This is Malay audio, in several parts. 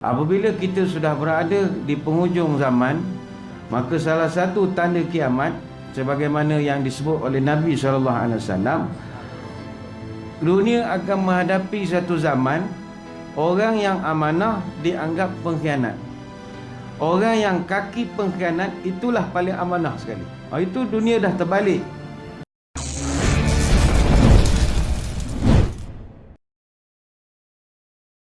Apabila kita sudah berada di penghujung zaman, maka salah satu tanda kiamat sebagaimana yang disebut oleh Nabi sallallahu alaihi wasallam dunia akan menghadapi satu zaman orang yang amanah dianggap pengkhianat. Orang yang kaki pengkhianat itulah paling amanah sekali. Oh, itu dunia dah terbalik.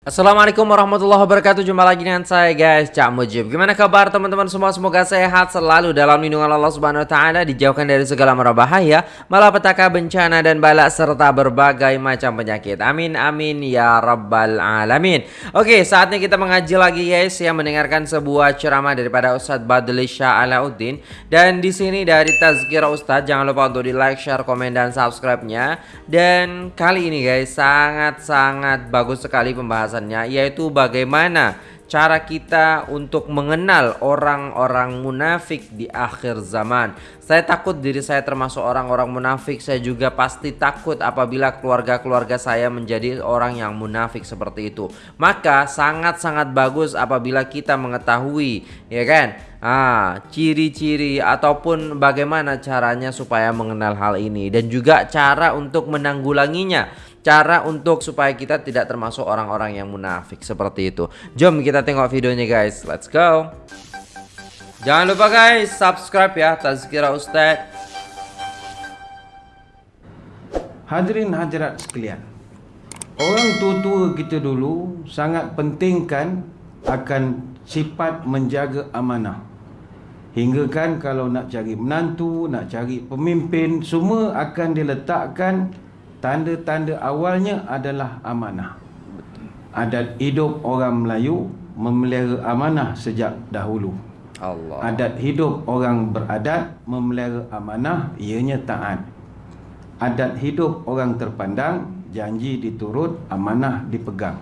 Assalamualaikum warahmatullahi wabarakatuh. Jumpa lagi dengan saya guys Cak Mujib. Gimana kabar teman-teman? Semua Semoga sehat selalu dalam lindungan Allah subhanahu wa ta'ala Dijauhkan dari segala mara bahaya Malapetaka bencana dan balak Serta berbagai macam penyakit. Amin amin ya rabbal alamin. Oke saatnya kita mengaji lagi guys Yang mendengarkan sebuah ceramah daripada Ustadz Badli Shah Alauddin. Dan di sini dari Tazkira Ustadz Jangan lupa untuk di like, share, komen, dan subscribe-nya. Dan kali ini guys Sangat-sangat bagus sekali pembahasan pembahasannya yaitu bagaimana cara kita untuk mengenal orang-orang munafik di akhir zaman. Saya takut diri saya termasuk orang-orang munafik. Saya juga pasti takut apabila keluarga-keluarga saya menjadi orang yang munafik seperti itu. Maka sangat-sangat bagus apabila kita mengetahui, ya kan? Ah, ciri-ciri ataupun bagaimana caranya supaya mengenal hal ini dan juga cara untuk menanggulanginya cara untuk supaya kita tidak termasuk orang-orang yang munafik seperti itu. Jom kita tengok videonya guys. Let's go. Jangan lupa guys subscribe ya Tazkira Ustaz. Hadirin hadirat sekalian. Orang tua-tua kita dulu sangat pentingkan akan sifat menjaga amanah. Hingga kan kalau nak cari menantu, nak cari pemimpin, semua akan diletakkan Tanda-tanda awalnya adalah amanah. Adat hidup orang Melayu memelihara amanah sejak dahulu. Allah. Adat hidup orang beradat memelihara amanah ianya taat. Adat hidup orang terpandang janji diturut amanah dipegang.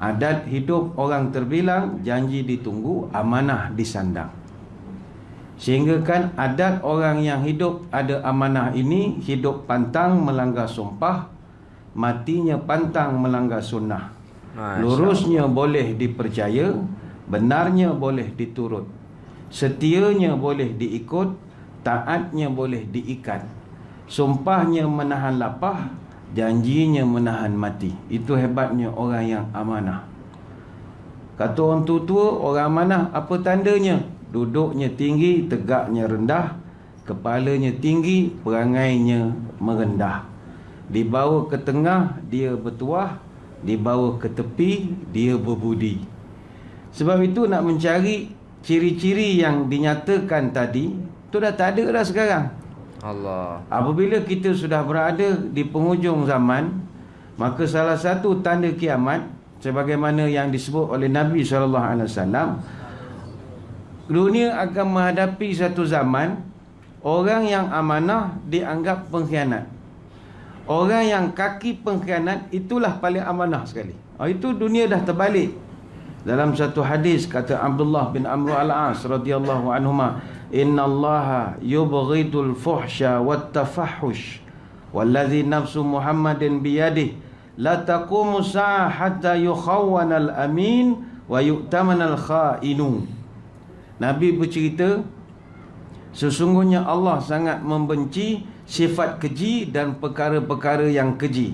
Adat hidup orang terbilang janji ditunggu amanah disandang. Sehingga kan adat orang yang hidup ada amanah ini Hidup pantang melanggar sumpah Matinya pantang melanggar sunnah. Lurusnya boleh dipercaya Benarnya boleh diturut. Setianya boleh diikut Taatnya boleh diikat. Sumpahnya menahan lapah Janjinya menahan mati. Itu hebatnya orang yang amanah. Kata orang tua-tua Orang amanah apa tandanya? Duduknya tinggi, tegaknya rendah Kepalanya tinggi, perangainya merendah. Dibawa ke tengah, dia bertuah Dibawa ke tepi, dia berbudi. Sebab itu nak mencari ciri-ciri yang dinyatakan tadi Itu dah tak ada dah sekarang. Allah. Apabila kita sudah berada di penghujung zaman Maka salah satu tanda kiamat Sebagaimana yang disebut oleh Nabi SAW dunia akan menghadapi satu zaman orang yang amanah dianggap pengkhianat. Orang yang kaki pengkhianat itulah paling amanah sekali. Oh, itu dunia dah terbalik. Dalam satu hadis kata Abdullah bin Amr al-As radhiyallahu anhuma, "Inna Allah yubghidul fuhsya wat tafahhush wallazi nafsu Muhammadin biyadihi la taqumu sa'a hatta yukhawwana al-amin wa yu'tamana al-kha'inu." Nabi bercerita Sesungguhnya Allah sangat membenci sifat keji dan perkara-perkara yang keji.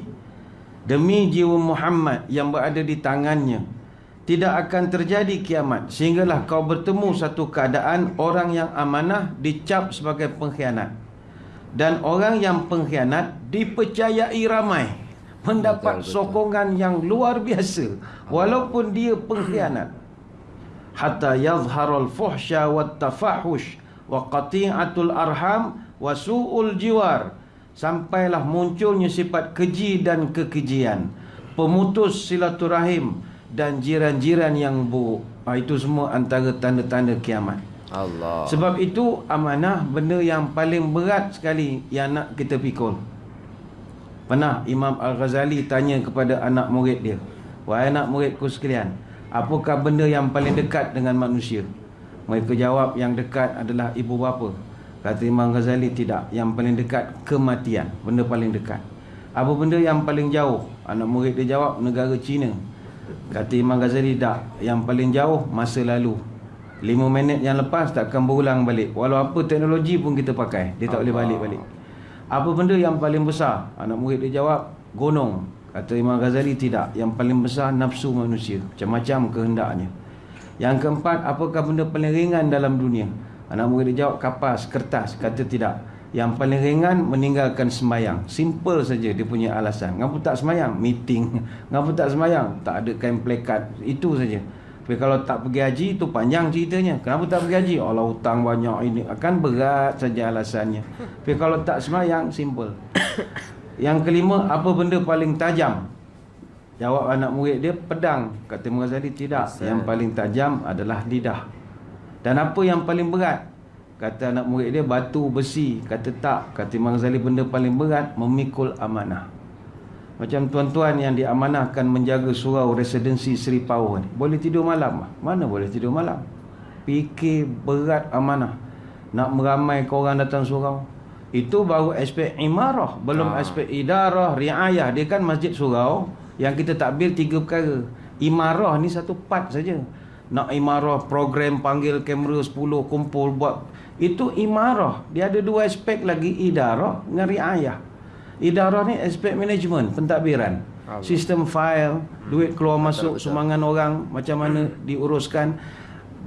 Demi jiwa Muhammad yang berada di tangannya Tidak akan terjadi kiamat Sehinggalah kau bertemu satu keadaan Orang yang amanah dicap sebagai pengkhianat. Dan orang yang pengkhianat dipercayai ramai Mendapat sokongan yang luar biasa Walaupun dia pengkhianat hatta yadhharul fuhsya wat tafahush wa qati'atul arham wa su'ul jiwar. Sampailah munculnya sifat keji dan kekejian pemutus silaturahim dan jiran-jiran yang buruk. Ha, itu semua antara tanda-tanda kiamat. Allah. Sebab itu amanah benda yang paling berat sekali yang nak kita pikul. Pernah Imam Al-Ghazali tanya kepada anak murid dia wahai anak muridku sekalian Apakah benda yang paling dekat dengan manusia? Mereka jawab yang dekat adalah ibu bapa. Kata Imam Ghazali tidak. Yang paling dekat kematian. Benda paling dekat. Apa benda yang paling jauh? Anak murid dia jawab negara Cina. Kata Imam Ghazali tak Yang paling jauh masa lalu 5 minit yang lepas takkan berulang balik Walau apa teknologi pun kita pakai Dia tak boleh balik-balik Apa benda yang paling besar Anak murid dia jawab Gunung Kata Imam Ghazali tidak Yang paling besar nafsu manusia Macam-macam kehendaknya Yang keempat Apakah benda paling ringan dalam dunia Anak murid jawab kapas, kertas Kata tidak Yang paling ringan meninggalkan sembahyang Simple saja dia punya alasan Ngapa tak sembahyang? Meeting Ngapa tak sembahyang? Tak ada kain plekat Itu saja tapi kalau tak pergi haji itu panjang ceritanya. Kenapa tak pergi haji? Allah hutang banyak ini. Akan berat saja alasannya. Tapi kalau tak semayang, simple. Yang kelima, apa benda paling tajam? Jawab anak murid dia, pedang. Kata Mughazali, tidak. Yang paling tajam adalah lidah. Dan apa yang paling berat? Kata anak murid dia, batu, besi. Kata tak. Kata Mughazali, benda paling berat, memikul amanah. Macam tuan-tuan yang diamanahkan menjaga surau residensi Seri Pau ni. Boleh tidur malam? Mana boleh tidur malam? Fikir berat amanah. Nak meramai orang datang surau. Itu baru aspek imarah. Belum ha. aspek idarah, riayah. Dia kan masjid surau yang kita takbir tiga perkara. Imarah ni satu part saja. Nak imarah program panggil kamera 10 kumpul buat. Itu imarah. Dia ada dua aspek lagi idarah dengan riayah. Idarah ni aspek management, pentadbiran. Sistem file, duit keluar masuk sumbangan orang macam mana diuruskan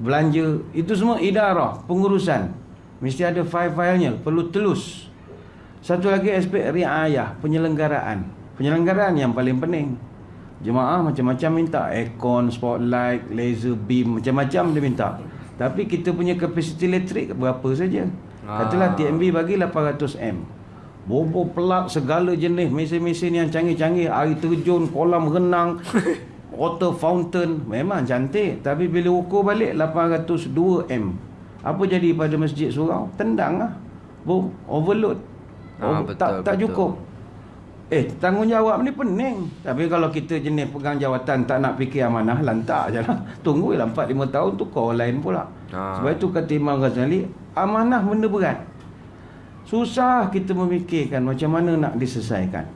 belanja, itu semua idarah, pengurusan. Mesti ada file-filenya, perlu telus. Satu lagi aspek riayah, penyelenggaraan. Penyelenggaraan yang paling penting. Jemaah macam-macam minta aircon, spotlight, laser beam, macam-macam dia minta. Tapi kita punya kapasiti elektrik berapa saja? Katalah TMB bagi 800M. Bobo pelak segala jenis mesin-mesin yang canggih-canggih Air terjun, kolam renang Water fountain Memang cantik Tapi bila ukur balik 802M Apa jadi pada masjid surau? Tendang lah Boom, overload ah, betul, tak, tak cukup Eh, tanggungjawab ni pening Tapi kalau kita jenis pegang jawatan Tak nak fikir amanah, lantak je lah Tunggu lah 4-5 tahun tu kau lain pula ah. Sebab itu kata Imam Ghazali Amanah benda berat Susah kita memikirkan macam mana nak diselesaikan.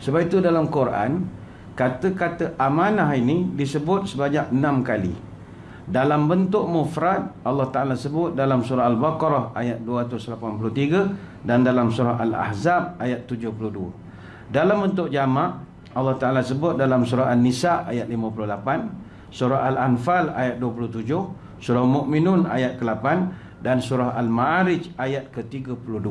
Sebab itu dalam Quran, kata-kata amanah ini disebut sebanyak enam kali. Dalam bentuk mufrad, Allah Ta'ala sebut dalam surah Al-Baqarah ayat 283 dan dalam surah Al-Ahzab ayat 72. Dalam bentuk jamak, Allah Ta'ala sebut dalam surah An-Nisa ayat 58, surah Al-Anfal ayat 27, surah Mu'minun ayat ke-8, dan surah Al-Ma'arij ayat ke-32.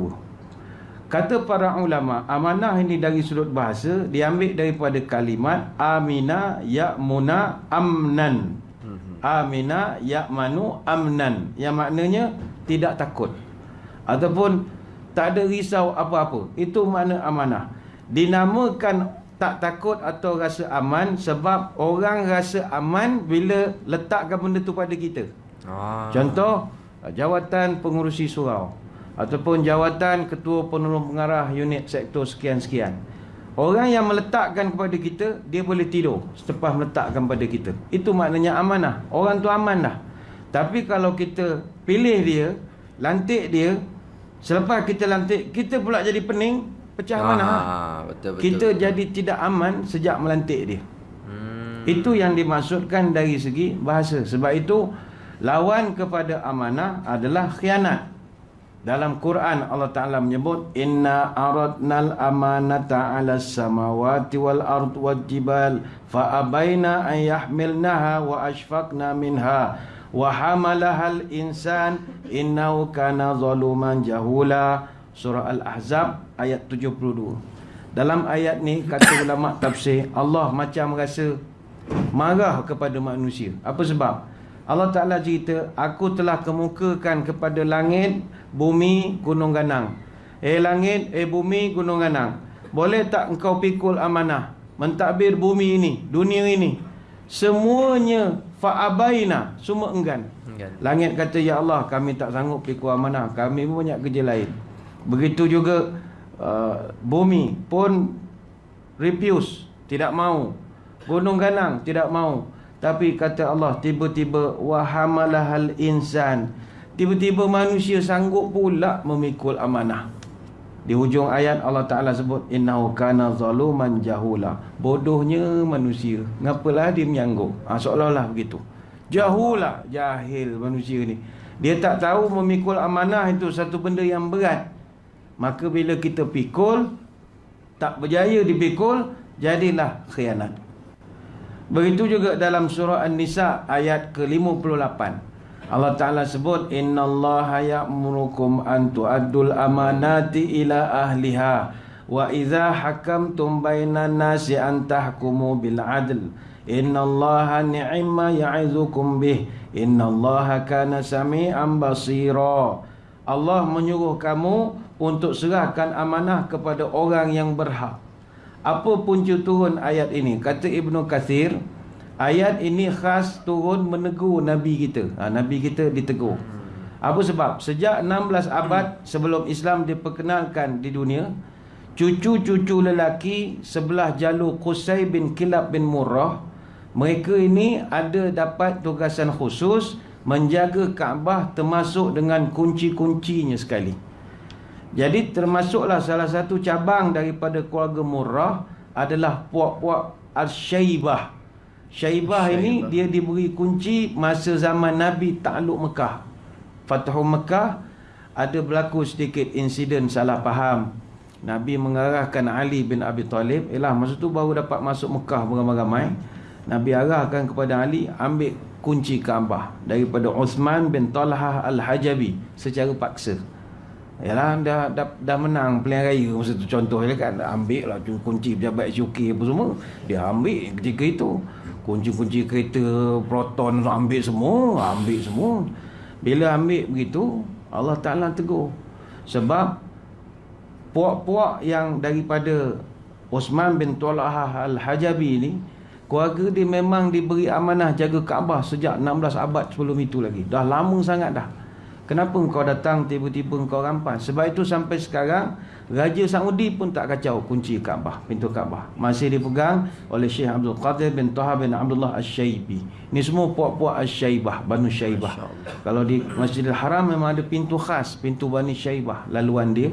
Kata para ulama, amanah ini dari sudut bahasa diambil daripada kalimat amina ya'muna amnan. Amina ya'manu amnan. Yang maknanya tidak takut. Ataupun tak ada risau apa-apa. Itu makna amanah. Dinamakan tak takut atau rasa aman sebab orang rasa aman bila letakkan benda tu pada kita. Ah. Contoh, jawatan pengurusi surau ataupun jawatan ketua penolong pengarah unit sektor sekian-sekian. Orang yang meletakkan kepada kita, dia boleh tidur selepas meletakkan kepada kita. Itu maknanya amanah. Orang tu aman dah. Tapi kalau kita pilih dia, lantik dia, selepas kita lantik, kita pula jadi pening, pecah Aha, amanah. Betul, betul, kita betul. jadi tidak aman sejak melantik dia. Hmm. Itu yang dimaksudkan dari segi bahasa. Sebab itu, Lawan kepada amanah adalah khianat. Dalam Quran Allah Taala menyebut inna aradnal amanata 'alas samawati wal ard wal jibal fa abaina an yahmilnaha wa ashfaqna minha wa hamalahal insan innahu kana zaluman jahula. Surah al-ahzab ayat 72 dalam ayat ni kata ulama tafsir Allah macam rasa marah kepada manusia. Apa sebab Allah Ta'ala cerita Aku telah kemukakan kepada langit Bumi gunung ganang. Eh langit, eh bumi gunung ganang Boleh tak engkau pikul amanah Mentadbir bumi ini Dunia ini? Semuanya Fa'abaina Semua enggan. Langit kata Ya Allah kami tak sanggup pikul amanah Kami pun banyak kerja lain. Begitu juga uh, Bumi pun Refuse Tidak mau. Gunung ganang Tidak mau tapi kata Allah tiba-tiba wahamalahal insan. Tiba-tiba manusia sanggup pula memikul amanah. Di hujung ayat Allah Ta'ala sebut Innahu kana zaluman jahula. Bodohnya manusia. Ngapalah dia menyangguk ha, Seolah-olah begitu. Jahula Jahil manusia ni. Dia tak tahu memikul amanah itu Satu benda yang berat. Maka bila kita pikul Tak berjaya dipikul Jadilah khianat Begitu juga dalam surah An-Nisa Ayat ke-58. Allah Ta'ala sebut Inna Allah ya'murukum an tu'addul amanati ila ahliha Wa idha hakamtum bainan nasi an tahkumu bil adl. Inna Allah ni'imma ya'izukum bih. Inna Allah kana sami'an basira. Allah menyuruh kamu untuk serahkan amanah kepada orang yang berhak Apa punca turun ayat ini? Kata Ibnu Kathir Ayat ini khas turun menegur Nabi kita. Ha, Nabi kita ditegur. Apa sebab? Sejak 16 abad sebelum Islam diperkenalkan di dunia, cucu-cucu lelaki sebelah jalur Qusay bin Kilab bin Murrah, mereka ini ada dapat tugasan khusus menjaga Kaabah termasuk dengan kunci-kuncinya sekali. Jadi termasuklah salah satu cabang daripada keluarga Murrah adalah puak-puak Al-Syaibah. Syaibah ini dia diberi kunci masa zaman Nabi takluk Mekah. Fathu Mekah ada berlaku sedikit insiden salah faham. Nabi mengarahkan Ali bin Abi Talib, ialah masa tu baru dapat masuk Mekah beramai-ramai. Nabi arahkan kepada Ali ambil kunci Kaabah daripada Uthman bin Talhah Al-Hajabi secara paksa. Yalah dah, dah dah menang pilihan raya masa tu. Contohnya kan ambil lah kunci pejabat SUK apa semua. Dia ambil ketika itu. Kunci-kunci kereta proton ambil semua ambil semua. Bila ambil begitu Allah Ta'ala tegur. Sebab puak-puak yang daripada Osman bin Talha Al-Hajabi ni keluarga dia memang diberi amanah jaga Kaabah sejak 16 abad sebelum itu lagi. Dah lama sangat dah Kenapa kau datang tiba-tiba kau rampas? Sebab itu sampai sekarang Raja Saudi pun tak kacau kunci Kaabah, pintu Kaabah. Masih dipegang oleh Syekh Abdul Qadir bin Taha bin Abdullah Asy-Syaibi. Ini semua puak-puak Asy-Syaibah, Banu Syaibah. Kalau di Masjidil Haram memang ada pintu khas, pintu Bani Syaibah, laluan dia.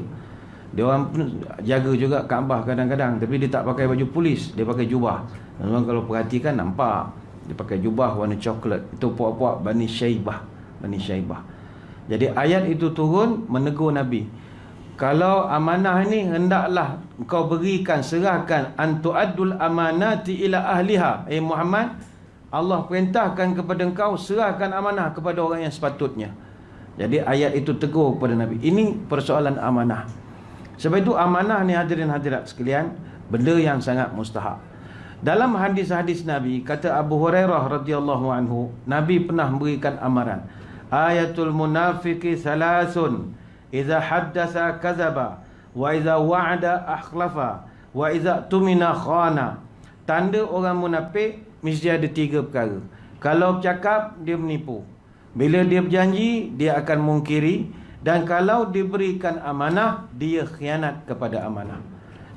Dia orang pun jaga juga Kaabah kadang-kadang tapi dia tak pakai baju polis, dia pakai jubah. Memang kalau perhatikan nampak dia pakai jubah warna coklat. Itu puak-puak Bani Syaibah, Bani Syaibah. Jadi ayat itu turun menegur Nabi. Kalau amanah ini hendaklah kau berikan serahkan antu'addul amanati ila ahliha. Eh Muhammad, Allah perintahkan kepada engkau serahkan amanah kepada orang yang sepatutnya. Jadi ayat itu tegur kepada Nabi. Ini persoalan amanah. Sebab itu amanah ni hadirin hadirat sekalian, benda yang sangat mustahak. Dalam hadis-hadis Nabi, kata Abu Hurairah radhiyallahu anhu, Nabi pernah memberikan amaran ayatul munafiqi salasun idza haddatha kadzaba wa idza wa'ada akhlafa wa idza tumina khana. Tanda orang munafik mesti ada tiga perkara. Kalau bercakap dia menipu. Bila dia berjanji dia akan mungkiri. Dan kalau diberikan amanah dia khianat kepada amanah.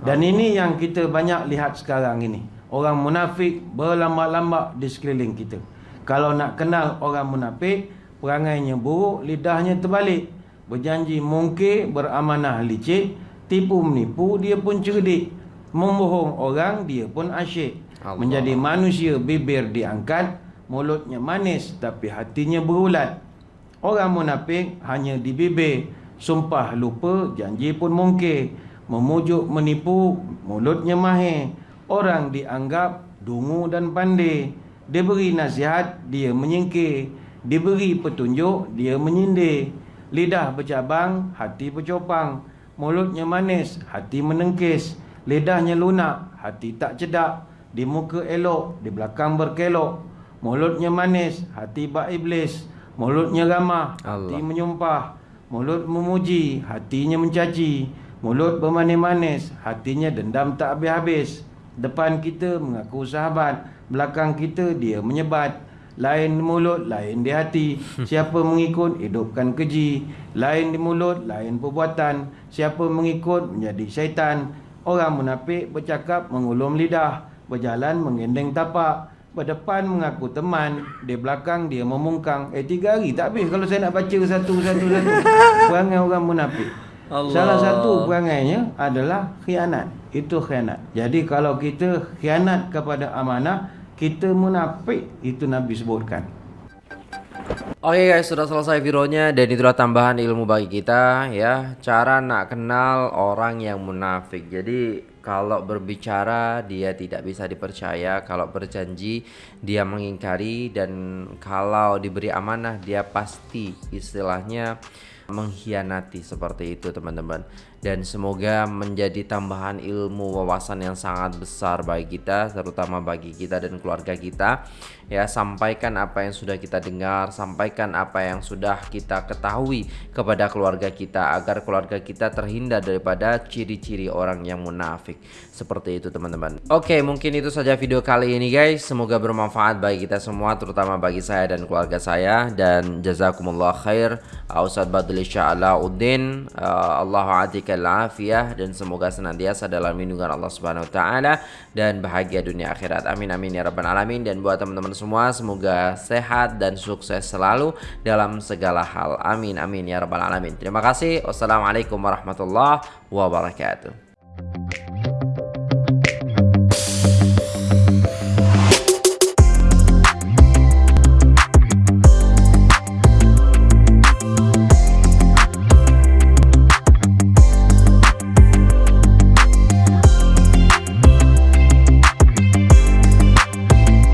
Dan ini yang kita banyak lihat sekarang ini. Orang munafik berlambak-lambak di sekeliling kita. Kalau nak kenal orang munafik perangainya buruk, lidahnya terbalik. Berjanji mungkir, beramanah licik, tipu menipu, dia pun cerdik. Membohong orang, dia pun asyik. Allah. Menjadi manusia, bibir diangkat, mulutnya manis tapi hatinya berulat. Orang munafik hanya di bibir, sumpah lupa, janji pun mungkir. Memujuk menipu, mulutnya mahir. Orang dianggap dungu dan pandai. Dia beri nasihat, dia menyingkir. Diberi petunjuk, dia menyindir. Lidah bercabang, hati bercopang. Mulutnya manis, hati menengkis. Lidahnya lunak, hati tak cedak. Di muka elok, di belakang berkelok. Mulutnya manis, hati bak iblis. Mulutnya ramah, hati Allah. menyumpah. Mulut memuji, hatinya mencaci. Mulut bermanis-manis, hatinya dendam tak habis-habis. Depan kita mengaku sahabat, belakang kita dia menyebat. Lain di mulut, lain di hati. Siapa mengikut, hidupkan keji. Lain di mulut, lain perbuatan. Siapa mengikut, menjadi syaitan. Orang munafik bercakap mengulum lidah. Berjalan mengendeng tapak. Berdepan mengaku teman. Di belakang dia memungkang. Eh tiga hari tak habis kalau saya nak baca satu-satu satu. Perangai orang munafik. Allah. Salah satu perangainya adalah khianat. Itu khianat. Jadi kalau kita khianat kepada amanah, kita munafik, itu Nabi sebutkan. Oke guys, sudah selesai videonya dan itulah tambahan ilmu bagi kita ya. Cara nak kenal orang yang munafik. Jadi kalau berbicara dia tidak bisa dipercaya, kalau berjanji dia mengingkari dan kalau diberi amanah dia pasti istilahnya mengkhianati seperti itu teman-teman dan semoga menjadi tambahan ilmu wawasan yang sangat besar bagi kita terutama bagi kita dan keluarga kita. Ya sampaikan apa yang sudah kita dengar sampaikan apa yang sudah kita ketahui kepada keluarga kita agar keluarga kita terhindar daripada ciri-ciri orang yang munafik. Seperti itu teman-teman. Oke mungkin itu saja video kali ini guys. Semoga bermanfaat bagi kita semua terutama bagi saya dan keluarga saya. Dan jazakumullah khair. Ustaz Badul Sya'alauddin uh, Allah atikal afiyah dan semoga senantiasa dalam lindungan Allah Subhanahu wa taala dan bahagia dunia akhirat. Amin amin ya rabbal alamin. Dan buat teman-teman semua semoga sehat dan sukses selalu dalam segala hal. Amin amin ya rabbal alamin. Terima kasih. Wassalamualaikum warahmatullahi wabarakatuh